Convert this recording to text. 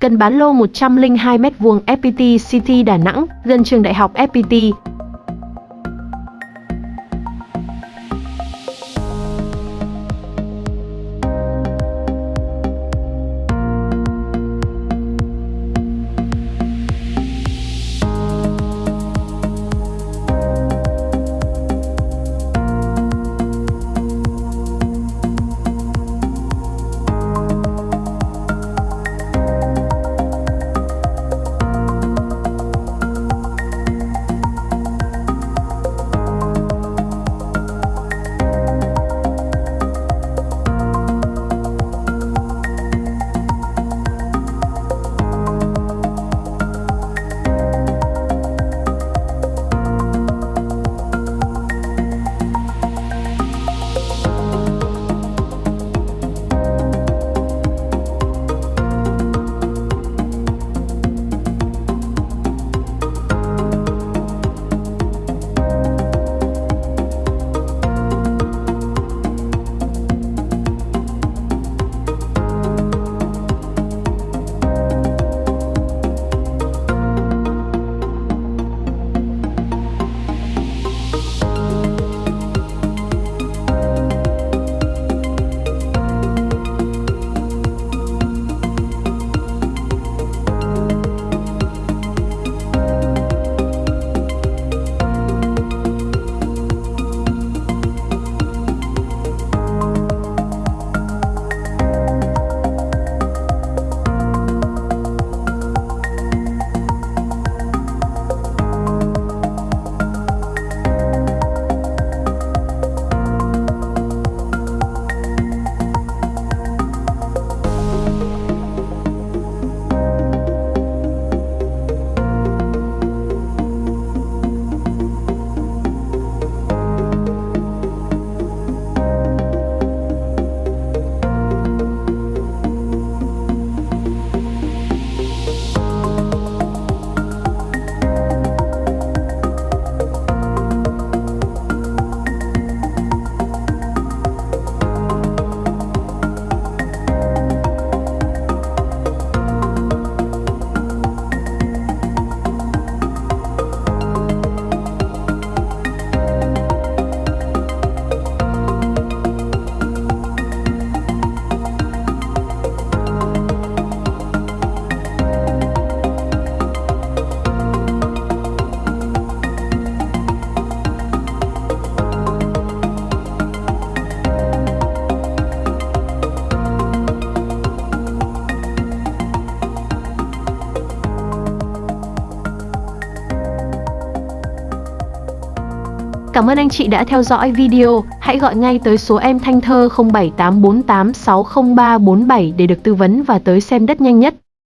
cần bán lô 102m2 FPT City Đà Nẵng, gần trường đại học FPT. Cảm ơn anh chị đã theo dõi video. Hãy gọi ngay tới số em Thanh Thơ 0784860347 để được tư vấn và tới xem đất nhanh nhất.